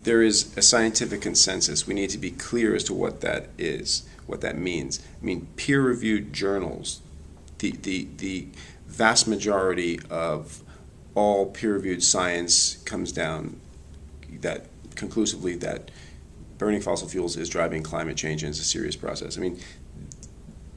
There is a scientific consensus. We need to be clear as to what that is, what that means. I mean, peer-reviewed journals, the, the, the vast majority of all peer-reviewed science comes down that conclusively that burning fossil fuels is driving climate change and it's a serious process. I mean,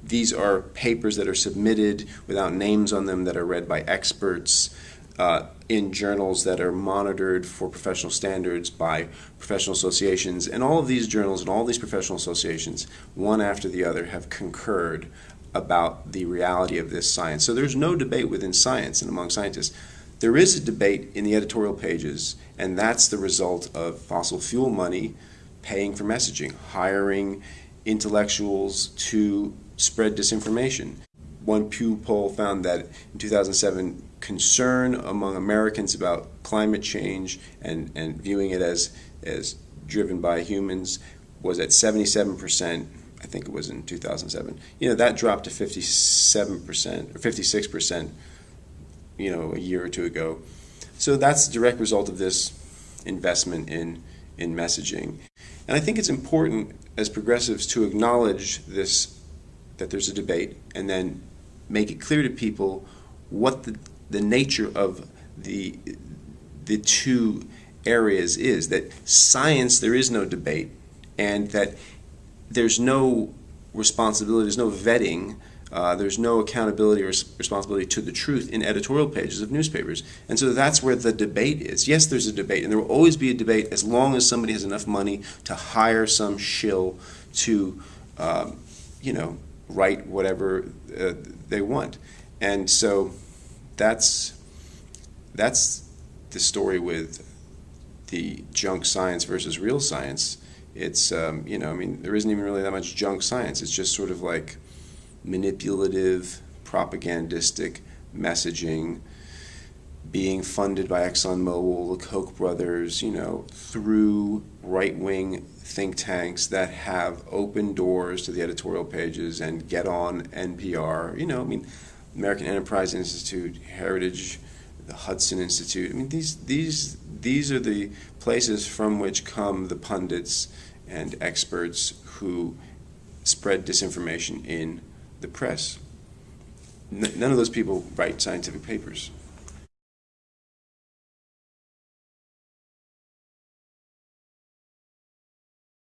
these are papers that are submitted without names on them that are read by experts uh, in journals that are monitored for professional standards by professional associations. And all of these journals and all these professional associations, one after the other, have concurred about the reality of this science. So there's no debate within science and among scientists. There is a debate in the editorial pages, and that's the result of fossil fuel money paying for messaging, hiring intellectuals to spread disinformation. One Pew poll found that in 2007, concern among Americans about climate change and, and viewing it as, as driven by humans was at 77%. I think it was in 2007. You know, that dropped to 57% or 56%, you know, a year or two ago. So that's the direct result of this investment in, in messaging. And I think it's important as progressives to acknowledge this, that there's a debate, and then make it clear to people what the, the nature of the, the two areas is. That science, there is no debate, and that there's no responsibility, there's no vetting, uh, there's no accountability or responsibility to the truth in editorial pages of newspapers. And so that's where the debate is. Yes, there's a debate, and there will always be a debate as long as somebody has enough money to hire some shill to, um, you know, write whatever uh, they want. And so that's that's the story with the junk science versus real science. It's um, you know I mean there isn't even really that much junk science. It's just sort of like manipulative, propagandistic messaging being funded by ExxonMobil, the Koch brothers, you know, through right-wing think tanks that have open doors to the editorial pages and get on NPR. You know, I mean, American Enterprise Institute, Heritage, the Hudson Institute. I mean, these these these are the places from which come the pundits and experts who spread disinformation in the press. N none of those people write scientific papers.